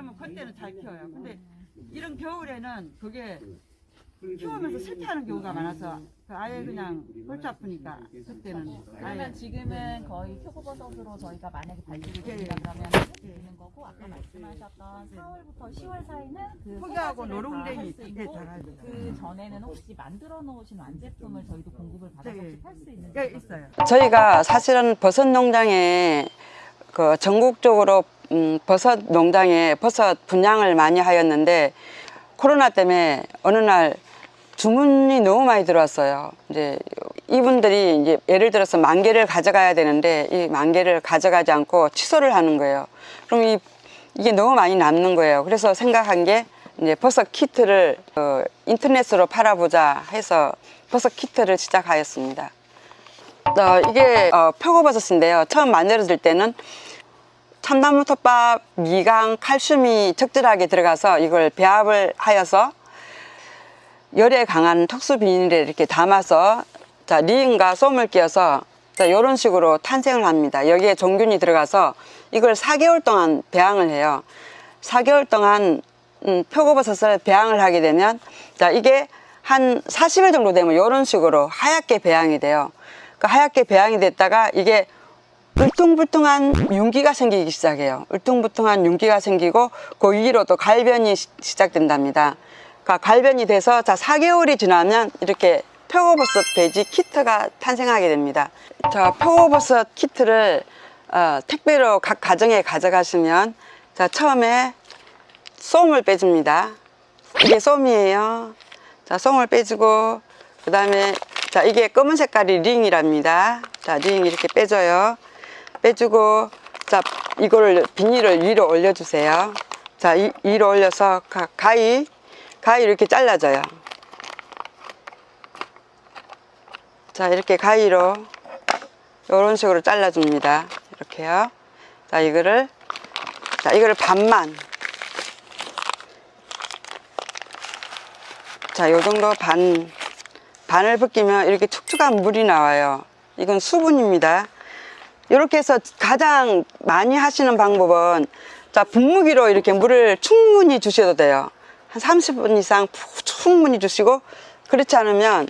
그러면 그때는 잘 키워요. 근데 이런 겨울에는 그게 키우면서 실패하는 경우가 많아서 그 아예 그냥 골치 아프니까 그때는 그러면 아예 지금은 거의 표고버섯으로 저희가 만약에 발주를 예, 드린다 예. 그러면 있는 거고 아까 말씀하셨던 4월부터 10월 사이는 그 포기하고 가지를 노롱댕이 그때 있고 잘하죠. 그 전에는 혹시 만들어 놓으신 완제품을 저희도 공급을 받아서 네. 혹시 팔 수 있는 예, 있어요. 저희가 사실은 버섯 농장에 그 전국적으로 음, 버섯 농장에 버섯 분양을 많이 하였는데 코로나 때문에 어느 날 주문이 너무 많이 들어왔어요. 이제 이분들이 이제 예를 들어서 만 개를 가져가야 되는데 이 만 개를 가져가지 않고 취소를 하는 거예요. 그럼 이 이게 너무 많이 남는 거예요. 그래서 생각한 게 이제 버섯 키트를 어, 인터넷으로 팔아보자 해서 버섯 키트를 시작하였습니다. 어, 이게 어, 표고버섯인데요. 처음 만들어질 때는 참나무 톱밥, 미강, 칼슘이 적절하게 들어가서 이걸 배합을 하여서 열에 강한 특수 비닐에 이렇게 담아서 자 리인과 솜을 끼워서 자 이런 식으로 탄생을 합니다. 여기에 종균이 들어가서 이걸 4개월 동안 배양을 해요. 4개월 동안 음, 표고버섯을 배양을 하게 되면 자 이게 한 40일 정도 되면 이런 식으로 하얗게 배양이 돼요. 그 하얗게 배양이 됐다가 이게 울퉁불퉁한 윤기가 생기기 시작해요. 울퉁불퉁한 윤기가 생기고 그 위로 또 갈변이 시- 시작된답니다. 그러니까 갈변이 돼서 자 4개월이 지나면 이렇게 표고버섯 배지 키트가 탄생하게 됩니다. 자 표고버섯 키트를 어, 택배로 각 가정에 가져가시면 자 처음에 솜을 빼줍니다. 이게 솜이에요. 자 솜을 빼주고 그 다음에 자 이게 검은 색깔이 링이랍니다. 자 링 이렇게 빼줘요. 빼주고 자 이거를 비닐을 위로 올려주세요. 자 이, 위로 올려서 가, 가위 가위 이렇게 잘라줘요. 자 이렇게 가위로 이런 식으로 잘라줍니다. 이렇게요. 자 이거를 자 이거를 반만 자 요 정도 반 반을 벗기면 이렇게 축축한 물이 나와요. 이건 수분입니다. 이렇게 해서 가장 많이 하시는 방법은 자 분무기로 이렇게 물을 충분히 주셔도 돼요. 한 30분 이상 푹 충분히 주시고 그렇지 않으면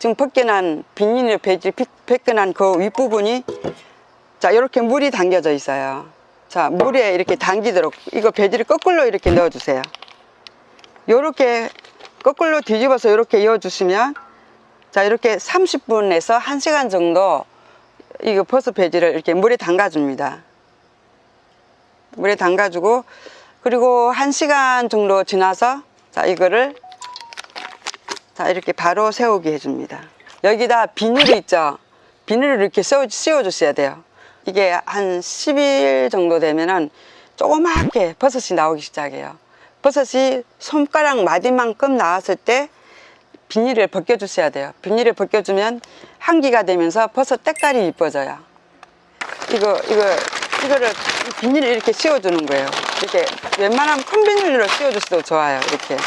지금 벗겨난 비닐 배지 비- 벗겨난 그 윗부분이 자 이렇게 물이 담겨져 있어요. 자 물에 이렇게 담기도록 이거 배지를 거꾸로 이렇게 넣어주세요. 이렇게 거꾸로 뒤집어서 이렇게 이어주시면 자 이렇게 30분에서 1시간 정도 이거 버섯 배지를 이렇게 물에 담가 줍니다. 물에 담가 주고 그리고 1시간 정도 지나서 자 이거를 자 이렇게 바로 세우게 해줍니다. 여기다 비닐이 있죠. 비닐을 이렇게 씌워, 씌워 주셔야 돼요. 이게 한 10일 정도 되면은 조그맣게 버섯이 나오기 시작해요. 버섯이 손가락 마디만큼 나왔을 때 비닐을 벗겨주셔야 돼요. 비닐을 벗겨주면 한기가 되면서 버섯 때깔이 이뻐져요. 이거 이거 이거를 비닐을 이렇게 씌워주는 거예요. 이렇게 웬만하면 큰 비닐로 씌워주셔도 좋아요. 이렇게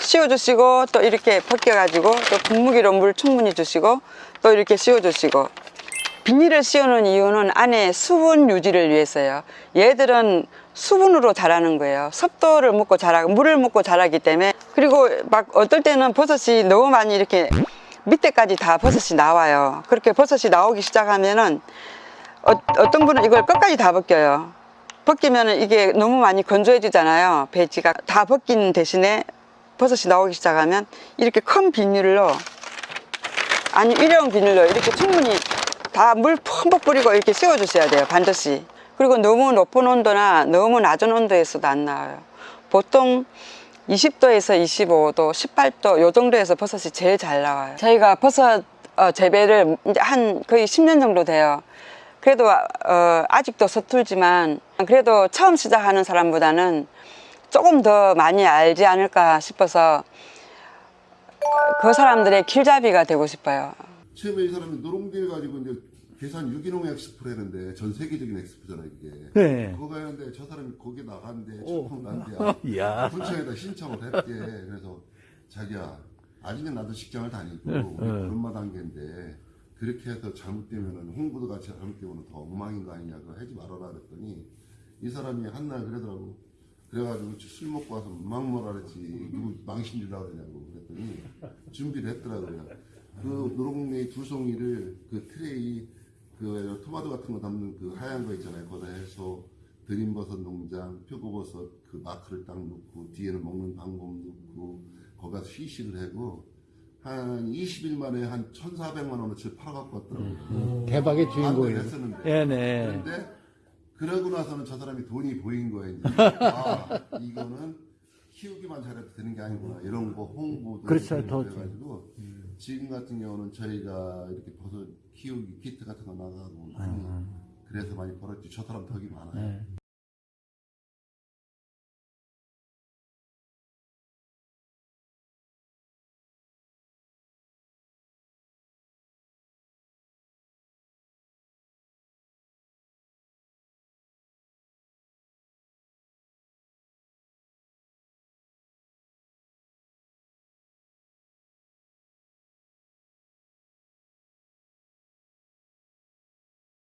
씌워주시고 또 이렇게 벗겨가지고 또 분무기로 물 충분히 주시고 또 이렇게 씌워주시고 비닐을 씌우는 이유는 안에 수분 유지를 위해서요. 얘들은 수분으로 자라는 거예요. 습도를 먹고 자라고 물을 먹고 자라기 때문에 그리고 막 어떨 때는 버섯이 너무 많이 이렇게 밑에까지 다 버섯이 나와요. 그렇게 버섯이 나오기 시작하면은 어, 어떤 분은 이걸 끝까지 다 벗겨요. 벗기면은 이게 너무 많이 건조해지잖아요. 배지가 다 벗긴 대신에 버섯이 나오기 시작하면 이렇게 큰 비닐로 아니 일회용 비닐로 이렇게 충분히 다물 펑벅 뿌리고 이렇게 씌워주셔야 돼요 반드시 그리고 너무 높은 온도나 너무 낮은 온도에서도 안 나와요 보통 20도에서 25도 18도 요 정도에서 버섯이 제일 잘 나와요. 저희가 버섯 어, 재배를 이제 한 거의 10년 정도 돼요. 그래도 어, 아직도 서툴지만 그래도 처음 시작하는 사람보다는 조금 더 많이 알지 않을까 싶어서 그 사람들의 길잡이가 되고 싶어요. 처음에 이 사람이 노롱딜 가지고 이제 계산 유기농 엑스포를 했는데 전 세계적인 엑스포잖아 이게. 네. 그거 가는데 저 사람이 거기. 처음 난대야. 이야. 군청에다 신청을 했대. 그래서 자기야 아직은 나도 직장을 다니고 응, 우리 응. 그런마 단계인데 그렇게 해서 잘못되면은 홍보도 같이 잘못되면 더 엉망인 거 아니냐 그거 하지 말아라 그랬더니 이 사람이 한날 그러더라고 그래가지고 술 먹고 와서 막 뭐라 그랬지 누구 망신 주려고 그러냐고 그랬더니 준비를 했더라고요 그 노롱매이 두 송이를 그 트레이 그 토마토 같은 거 담는 그 하얀 거 있잖아요 거기다 해서 드림버섯 농장 표고버섯 그 마크를 딱 넣고 뒤에는 먹는 방법 넣고 거기다 시식을 하고 한 20일 만에 한 1,400만 원어치 팔아갖고 왔더라고요 대박의 반대를 주인공이에요. 했었는데 네네. 그런데 그러고 나서는 저 사람이 돈이 보인 거예요. 이제. 아 이거는 키우기만 잘해도 되는 게 아니구나. 이런 거 홍보도 그렇죠, 더 그래가지고 지금 같은 경우는 저희가 이렇게 버섯 키우기 키트 같은 거 나가고 아. 그래서 많이 벌었지. 저 사람 덕이 많아요. 네.